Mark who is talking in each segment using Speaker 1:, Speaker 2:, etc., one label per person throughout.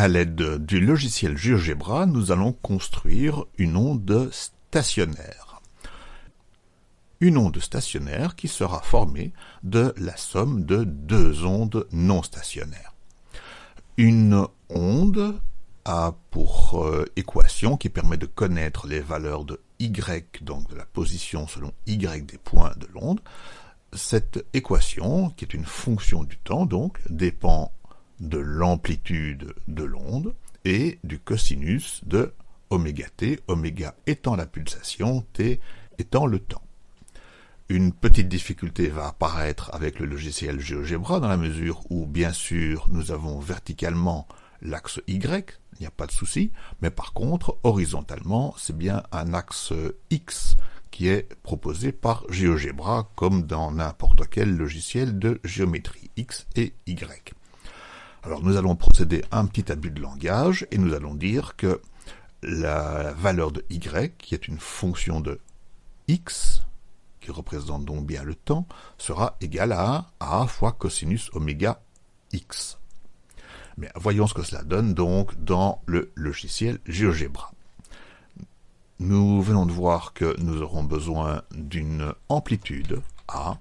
Speaker 1: À l'aide du logiciel GeoGebra, nous allons construire une onde stationnaire. Une onde stationnaire qui sera formée de la somme de deux ondes non stationnaires. Une onde a pour euh, équation qui permet de connaître les valeurs de y, donc de la position selon y des points de l'onde. Cette équation, qui est une fonction du temps, donc, dépend de l'amplitude de l'onde et du cosinus de oméga t, oméga étant la pulsation, t étant le temps. Une petite difficulté va apparaître avec le logiciel GeoGebra dans la mesure où, bien sûr, nous avons verticalement l'axe Y, il n'y a pas de souci, mais par contre, horizontalement, c'est bien un axe X qui est proposé par GeoGebra comme dans n'importe quel logiciel de géométrie X et Y. Alors nous allons procéder à un petit abus de langage et nous allons dire que la valeur de y, qui est une fonction de x, qui représente donc bien le temps, sera égale à a fois cosinus oméga x. Mais voyons ce que cela donne donc dans le logiciel GeoGebra. Nous venons de voir que nous aurons besoin d'une amplitude A,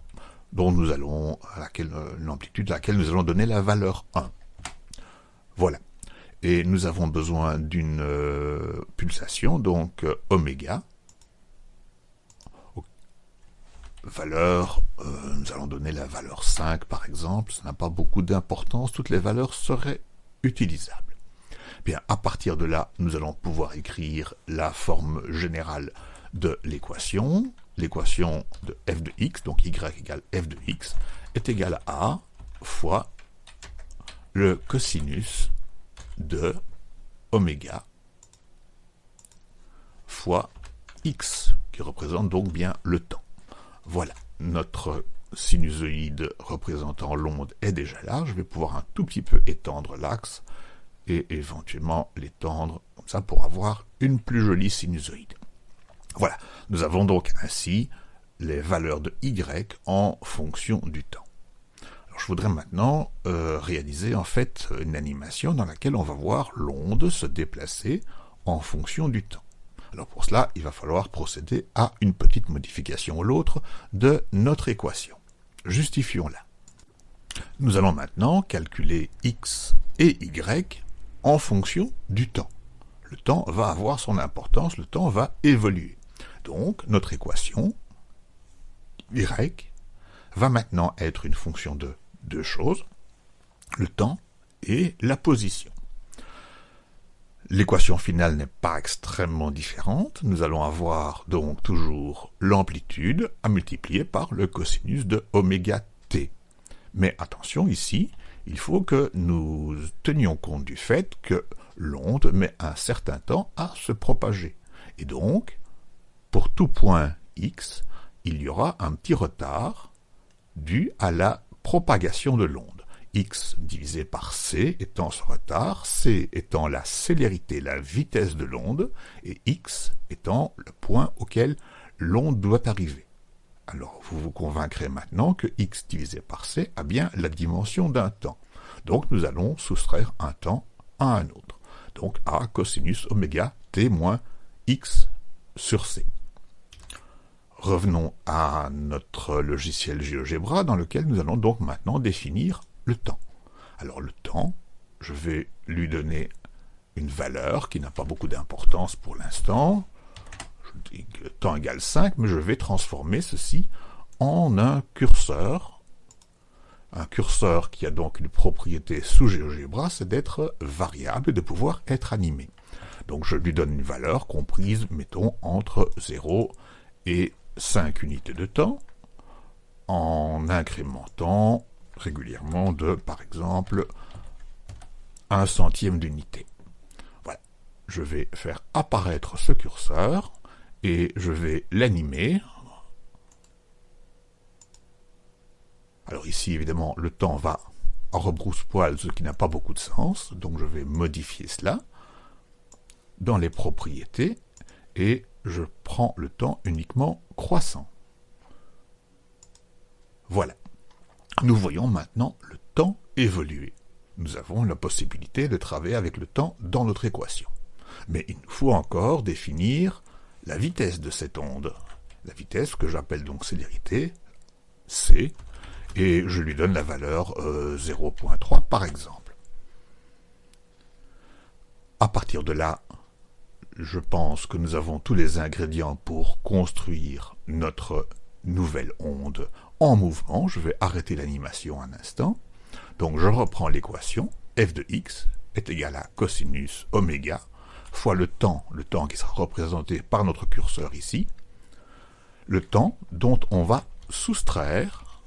Speaker 1: dont nous allons, laquelle, l'amplitude à laquelle nous allons donner la valeur 1. Voilà. Et nous avons besoin d'une euh, pulsation, donc euh, oméga. Valeur, euh, nous allons donner la valeur 5 par exemple, ça n'a pas beaucoup d'importance, toutes les valeurs seraient utilisables. Bien, à partir de là, nous allons pouvoir écrire la forme générale de l'équation. L'équation de f de x, donc y égale f de x, est égale à fois le cosinus de oméga fois x, qui représente donc bien le temps. Voilà, notre sinusoïde représentant l'onde est déjà là. Je vais pouvoir un tout petit peu étendre l'axe et éventuellement l'étendre comme ça pour avoir une plus jolie sinusoïde. Voilà, nous avons donc ainsi les valeurs de y en fonction du temps voudrais maintenant euh, réaliser en fait une animation dans laquelle on va voir l'onde se déplacer en fonction du temps. Alors pour cela, il va falloir procéder à une petite modification ou l'autre de notre équation. Justifions-la. Nous allons maintenant calculer x et y en fonction du temps. Le temps va avoir son importance, le temps va évoluer. Donc notre équation y va maintenant être une fonction de deux choses, le temps et la position. L'équation finale n'est pas extrêmement différente. Nous allons avoir donc toujours l'amplitude à multiplier par le cosinus de oméga t. Mais attention ici, il faut que nous tenions compte du fait que l'onde met un certain temps à se propager. Et donc, pour tout point x, il y aura un petit retard dû à la propagation de l'onde. x divisé par c étant ce retard, c étant la célérité, la vitesse de l'onde, et x étant le point auquel l'onde doit arriver. Alors vous vous convaincrez maintenant que x divisé par c a bien la dimension d'un temps. Donc nous allons soustraire un temps à un autre. Donc a cosinus oméga t moins x sur c. Revenons à notre logiciel GeoGebra dans lequel nous allons donc maintenant définir le temps. Alors le temps, je vais lui donner une valeur qui n'a pas beaucoup d'importance pour l'instant. Je dis que temps égale 5, mais je vais transformer ceci en un curseur. Un curseur qui a donc une propriété sous GeoGebra, c'est d'être variable et de pouvoir être animé. Donc je lui donne une valeur comprise, mettons, entre 0 et 5 unités de temps en incrémentant régulièrement de, par exemple, un centième d'unité. Voilà. Je vais faire apparaître ce curseur et je vais l'animer. Alors ici, évidemment, le temps va en rebrousse-poil, ce qui n'a pas beaucoup de sens, donc je vais modifier cela dans les propriétés et je prends le temps uniquement croissant. Voilà. Nous voyons maintenant le temps évoluer. nous avons la possibilité de travailler avec le temps dans notre équation. Mais il nous faut encore définir la vitesse de cette onde. La vitesse que j'appelle donc célérité, c, et je lui donne la valeur 0.3 euh, par exemple. À partir de là, je pense que nous avons tous les ingrédients pour construire notre nouvelle onde en mouvement. Je vais arrêter l'animation un instant. Donc je reprends l'équation. f de x est égal à cosinus oméga fois le temps, le temps qui sera représenté par notre curseur ici, le temps dont on va soustraire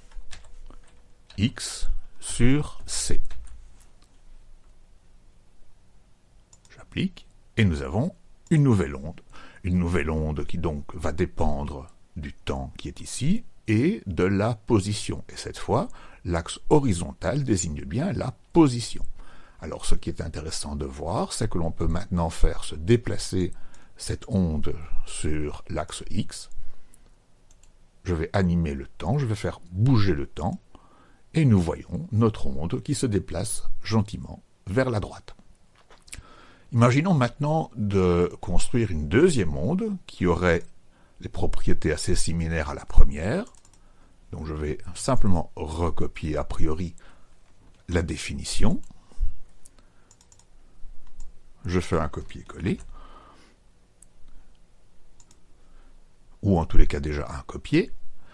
Speaker 1: x sur c. J'applique, et nous avons une nouvelle onde. Une nouvelle onde qui donc va dépendre du temps qui est ici et de la position. Et cette fois, l'axe horizontal désigne bien la position. Alors ce qui est intéressant de voir, c'est que l'on peut maintenant faire se déplacer cette onde sur l'axe X. Je vais animer le temps, je vais faire bouger le temps, et nous voyons notre onde qui se déplace gentiment vers la droite. Imaginons maintenant de construire une deuxième onde qui aurait les propriétés assez similaires à la première. Donc je vais simplement recopier a priori la définition. Je fais un copier-coller. Ou en tous les cas déjà un copier.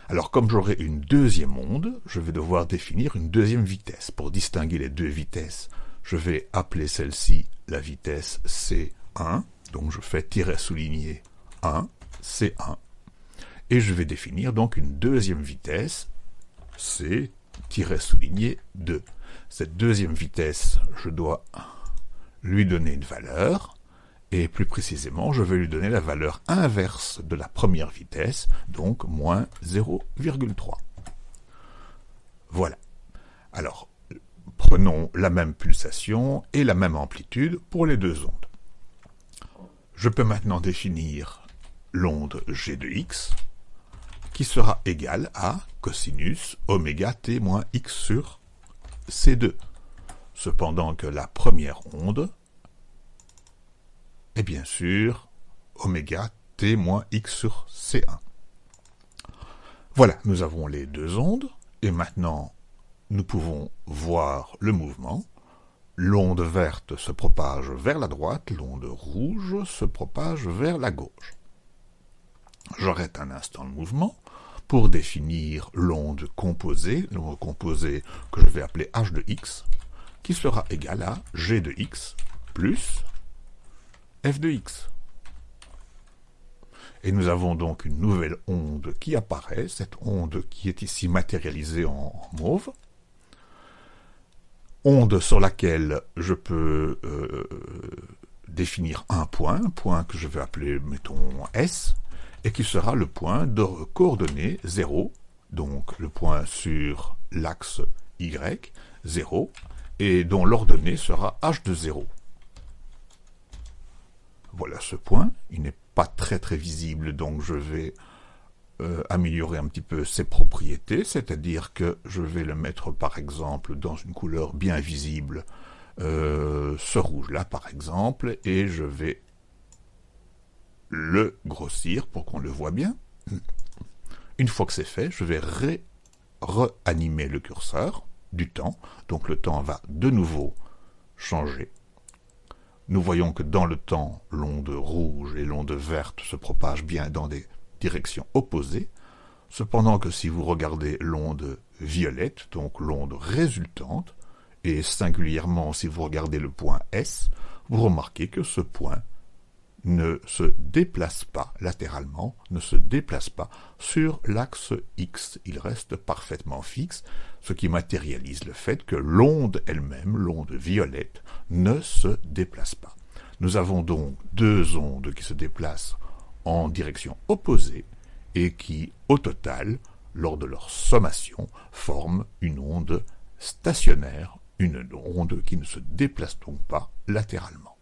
Speaker 1: Alors comme j'aurai une deuxième onde, je vais devoir définir une deuxième vitesse. Pour distinguer les deux vitesses, je vais appeler celle-ci la vitesse C1. Donc je fais tiret souligné 1, C1. Et je vais définir donc une deuxième vitesse, C souligné 2. Cette deuxième vitesse, je dois lui donner une valeur, et plus précisément, je vais lui donner la valeur inverse de la première vitesse, donc moins 0,3. Voilà. Alors, prenons la même pulsation et la même amplitude pour les deux ondes. Je peux maintenant définir l'onde g de x, qui sera égale à cosinus oméga t moins x sur c2 cependant que la première onde est bien sûr oméga t moins x sur c1. Voilà, nous avons les deux ondes, et maintenant nous pouvons voir le mouvement. L'onde verte se propage vers la droite, l'onde rouge se propage vers la gauche. J'arrête un instant le mouvement pour définir l'onde composée, l'onde composée que je vais appeler h de x, qui sera égal à g de x plus f de x. Et nous avons donc une nouvelle onde qui apparaît, cette onde qui est ici matérialisée en, mauve, onde sur laquelle je peux euh, définir un point, un point que je vais appeler, mettons, S, et qui sera le point de coordonnées 0, donc le point sur l'axe Y, 0, et dont l'ordonnée sera h de 0. Voilà ce point, il n'est pas très très visible, donc je vais euh, améliorer un petit peu ses propriétés, c'est-à-dire que je vais le mettre par exemple dans une couleur bien visible, euh, ce rouge-là par exemple, et je vais le grossir pour qu'on le voit bien. Une fois que c'est fait, je vais réanimer le curseur, du temps, donc le temps va de nouveau changer. Nous voyons que dans le temps, l'onde rouge et l'onde verte se propagent bien dans des directions opposées, cependant que si vous regardez l'onde violette, donc l'onde résultante, et singulièrement si vous regardez le point S, vous remarquez que ce point ne se déplace pas latéralement, ne se déplace pas sur l'axe X. Il reste parfaitement fixe, ce qui matérialise le fait que l'onde elle-même, l'onde violette, ne se déplace pas. Nous avons donc deux ondes qui se déplacent en direction opposée et qui, au total, lors de leur sommation, forment une onde stationnaire, une onde qui ne se déplace donc pas latéralement.